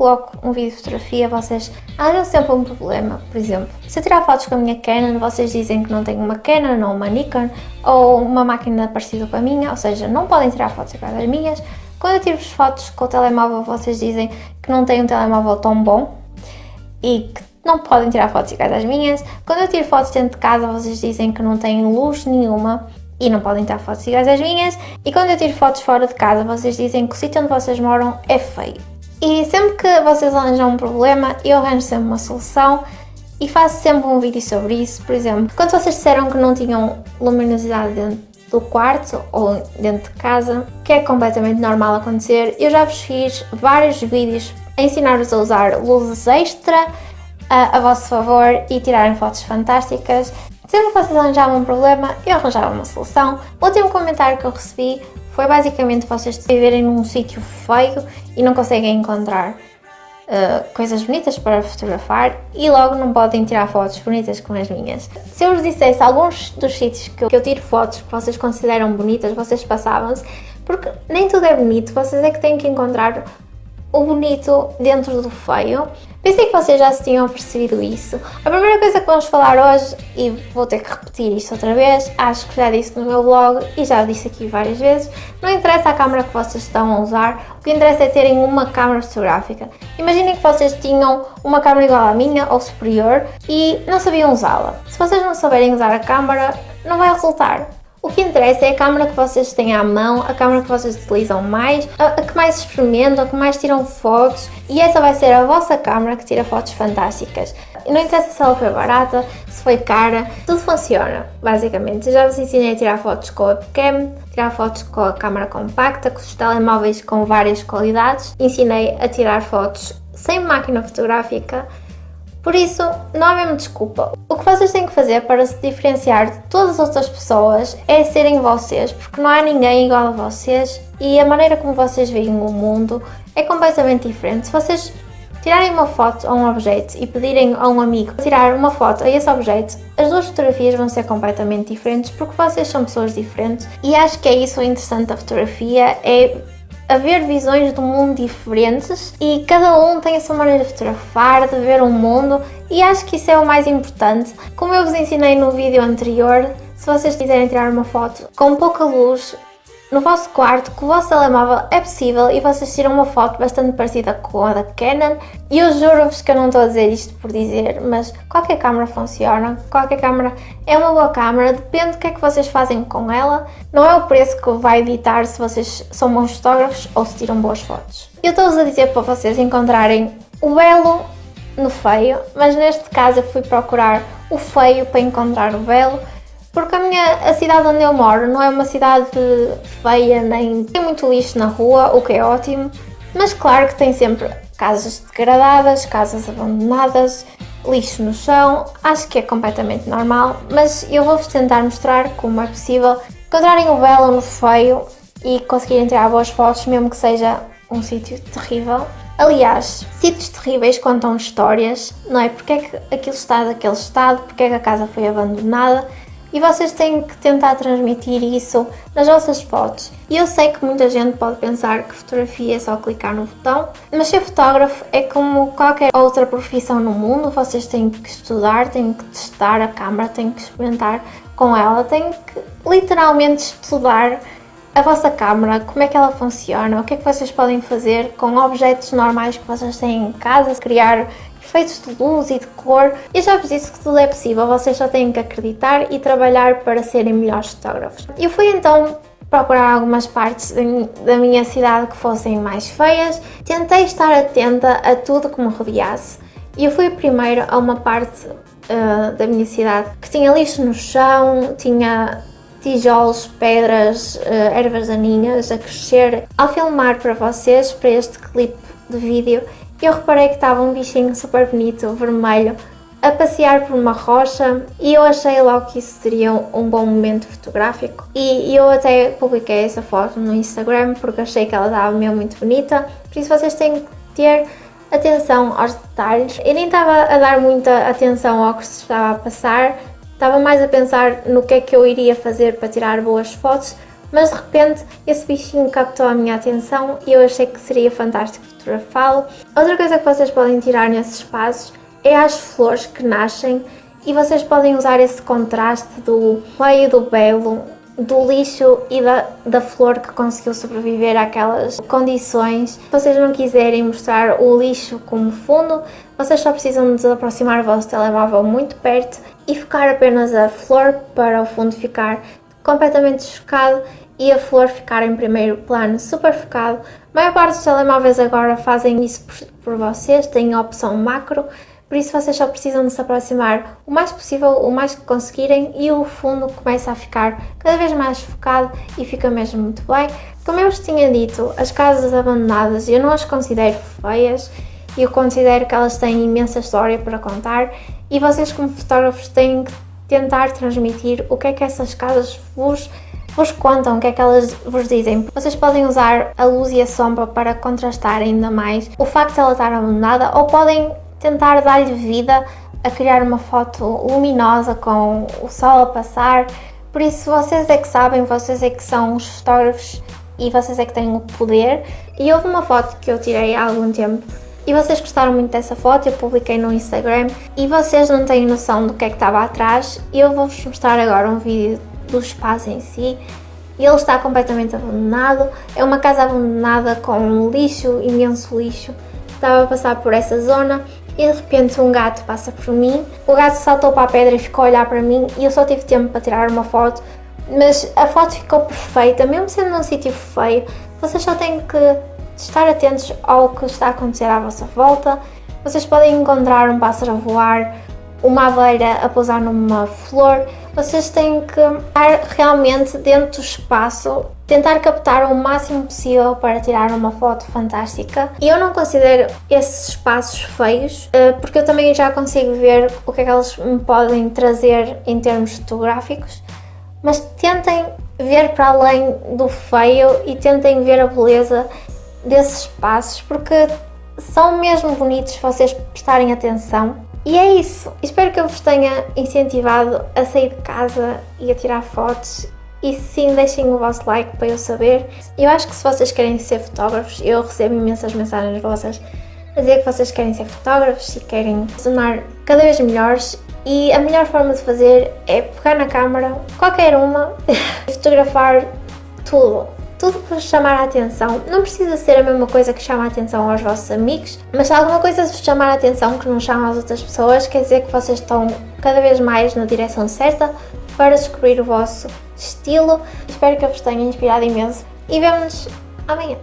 coloco um vídeo de fotografia, vocês arranjam sempre um problema. Por exemplo, se eu tirar fotos com a minha Canon, vocês dizem que não tenho uma Canon ou uma Nikon ou uma máquina parecida com a minha, ou seja, não podem tirar fotos iguais às minhas. Quando eu tiro fotos com o telemóvel, vocês dizem que não tenho um telemóvel tão bom e que não podem tirar fotos iguais às minhas. Quando eu tiro fotos dentro de casa, vocês dizem que não tenho luz nenhuma e não podem tirar fotos iguais às minhas. E quando eu tiro fotos fora de casa, vocês dizem que o sítio onde vocês moram é feio. E sempre que vocês arranjam um problema, eu arranjo sempre uma solução e faço sempre um vídeo sobre isso. Por exemplo, quando vocês disseram que não tinham luminosidade dentro do quarto ou dentro de casa, que é completamente normal acontecer, eu já vos fiz vários vídeos a ensinar-vos a usar luzes extra a, a vosso favor e tirarem fotos fantásticas. Sempre que vocês arranjavam um problema, eu arranjava uma solução. O último comentário que eu recebi foi basicamente vocês viverem num sítio feio e não conseguem encontrar uh, coisas bonitas para fotografar e logo não podem tirar fotos bonitas como as minhas. Se eu vos dissesse alguns dos sítios que eu, que eu tiro fotos que vocês consideram bonitas, vocês passavam-se, porque nem tudo é bonito, vocês é que têm que encontrar o bonito dentro do feio. Pensei que vocês já se tinham percebido isso. A primeira coisa que vamos falar hoje, e vou ter que repetir isto outra vez, acho que já disse no meu blog e já disse aqui várias vezes, não interessa a câmera que vocês estão a usar, o que interessa é terem uma câmera fotográfica. Imaginem que vocês tinham uma câmera igual à minha ou superior e não sabiam usá-la. Se vocês não souberem usar a câmera, não vai resultar. O que interessa é a câmera que vocês têm à mão, a câmera que vocês utilizam mais, a, a, que mais experimentam, a que mais tiram fotos e essa vai ser a vossa câmera que tira fotos fantásticas. Não interessa se ela foi barata, se foi cara, tudo funciona, basicamente. Eu já vos ensinei a tirar fotos com a webcam, tirar fotos com a câmera compacta, com os telemóveis com várias qualidades. Ensinei a tirar fotos sem máquina fotográfica, por isso, não há mesmo desculpa. O que vocês têm que fazer para se diferenciar de todas as outras pessoas é serem vocês, porque não há ninguém igual a vocês e a maneira como vocês veem o mundo é completamente diferente. Se vocês tirarem uma foto a um objeto e pedirem a um amigo tirar uma foto a esse objeto, as duas fotografias vão ser completamente diferentes porque vocês são pessoas diferentes e acho que é isso o interessante da fotografia, é haver visões do mundo diferentes e cada um tem a sua maneira de fotografar, de ver o mundo e acho que isso é o mais importante. Como eu vos ensinei no vídeo anterior, se vocês quiserem tirar uma foto com pouca luz, no vosso quarto com o vosso telemóvel é possível e vocês tiram uma foto bastante parecida com a da Canon. E eu juro-vos que eu não estou a dizer isto por dizer, mas qualquer câmera funciona, qualquer câmera é uma boa câmera, depende do que é que vocês fazem com ela, não é o preço que vai editar se vocês são bons fotógrafos ou se tiram boas fotos. Eu estou-vos a dizer para vocês encontrarem o belo no feio, mas neste caso eu fui procurar o feio para encontrar o belo porque a, minha, a cidade onde eu moro não é uma cidade feia, nem tem muito lixo na rua, o que é ótimo, mas claro que tem sempre casas degradadas, casas abandonadas, lixo no chão, acho que é completamente normal, mas eu vou-vos tentar mostrar como é possível encontrarem o belo no feio e conseguirem tirar boas fotos, mesmo que seja um sítio terrível. Aliás, sítios terríveis contam histórias, não é? Porque é que aquilo está daquele estado, porque é que a casa foi abandonada e vocês têm que tentar transmitir isso nas vossas fotos. E eu sei que muita gente pode pensar que fotografia é só clicar no botão, mas ser fotógrafo é como qualquer outra profissão no mundo, vocês têm que estudar, têm que testar a câmera, têm que experimentar com ela, têm que literalmente estudar a vossa câmera, como é que ela funciona, o que é que vocês podem fazer com objetos normais que vocês têm em casa, criar efeitos de luz e de cor. Eu já vos disse que tudo é possível, vocês só têm que acreditar e trabalhar para serem melhores fotógrafos. Eu fui então procurar algumas partes da minha cidade que fossem mais feias, tentei estar atenta a tudo que me rodeasse e eu fui primeiro a uma parte uh, da minha cidade que tinha lixo no chão, tinha tijolos, pedras, uh, ervas daninhas a crescer. Ao filmar para vocês, para este clipe de vídeo, eu reparei que estava um bichinho super bonito, vermelho, a passear por uma rocha e eu achei logo que isso seria um bom momento fotográfico. E eu até publiquei essa foto no Instagram porque achei que ela estava mesmo muito bonita, por isso vocês têm que ter atenção aos detalhes. Eu nem estava a dar muita atenção ao que se estava a passar, estava mais a pensar no que é que eu iria fazer para tirar boas fotos mas de repente esse bichinho captou a minha atenção e eu achei que seria fantástico fotografá-lo. Outra coisa que vocês podem tirar nesses espaços é as flores que nascem e vocês podem usar esse contraste do feio do belo do lixo e da, da flor que conseguiu sobreviver àquelas condições. Se vocês não quiserem mostrar o lixo como fundo, vocês só precisam de aproximar o vosso telemóvel muito perto e focar apenas a flor para o fundo ficar completamente desfocado e a flor ficar em primeiro plano super focado. A maior parte dos telemóveis agora fazem isso por, por vocês, têm a opção macro, por isso vocês só precisam de se aproximar o mais possível, o mais que conseguirem e o fundo começa a ficar cada vez mais focado e fica mesmo muito bem. Como eu vos tinha dito, as casas abandonadas eu não as considero feias, eu considero que elas têm imensa história para contar e vocês como fotógrafos têm que tentar transmitir o que é que essas casas vos vos contam o que é que elas vos dizem. Vocês podem usar a luz e a sombra para contrastar ainda mais o facto de ela estar abandonada ou podem tentar dar-lhe vida a criar uma foto luminosa com o sol a passar. Por isso vocês é que sabem, vocês é que são os fotógrafos e vocês é que têm o poder. E houve uma foto que eu tirei há algum tempo e vocês gostaram muito dessa foto, eu publiquei no Instagram. E vocês não têm noção do que é que estava atrás? Eu vou-vos mostrar agora um vídeo do espaço em si. Ele está completamente abandonado, é uma casa abandonada com lixo, imenso lixo, estava a passar por essa zona e de repente um gato passa por mim. O gato saltou para a pedra e ficou a olhar para mim. E eu só tive tempo para tirar uma foto, mas a foto ficou perfeita, mesmo sendo num sítio feio, vocês só têm que estar atentos ao que está a acontecer à vossa volta. Vocês podem encontrar um pássaro a voar, uma aveira a pousar numa flor, vocês têm que estar realmente dentro do espaço, tentar captar o máximo possível para tirar uma foto fantástica. E eu não considero esses espaços feios, eh, porque eu também já consigo ver o que é que eles me podem trazer em termos fotográficos, mas tentem ver para além do feio e tentem ver a beleza desses espaços, porque são mesmo bonitos se vocês prestarem atenção e é isso. Espero que eu vos tenha incentivado a sair de casa e a tirar fotos. E sim, deixem o vosso like para eu saber. Eu acho que se vocês querem ser fotógrafos, eu recebo imensas mensagens vossas a dizer que vocês querem ser fotógrafos e querem tornar cada vez melhores e a melhor forma de fazer é pegar na câmera, qualquer uma, e fotografar tudo tudo para chamar a atenção. Não precisa ser a mesma coisa que chama a atenção aos vossos amigos, mas se alguma coisa vos chamar a atenção que não chama às outras pessoas, quer dizer que vocês estão cada vez mais na direção certa para descobrir o vosso estilo. Espero que eu vos tenha inspirado imenso e vemo-nos amanhã.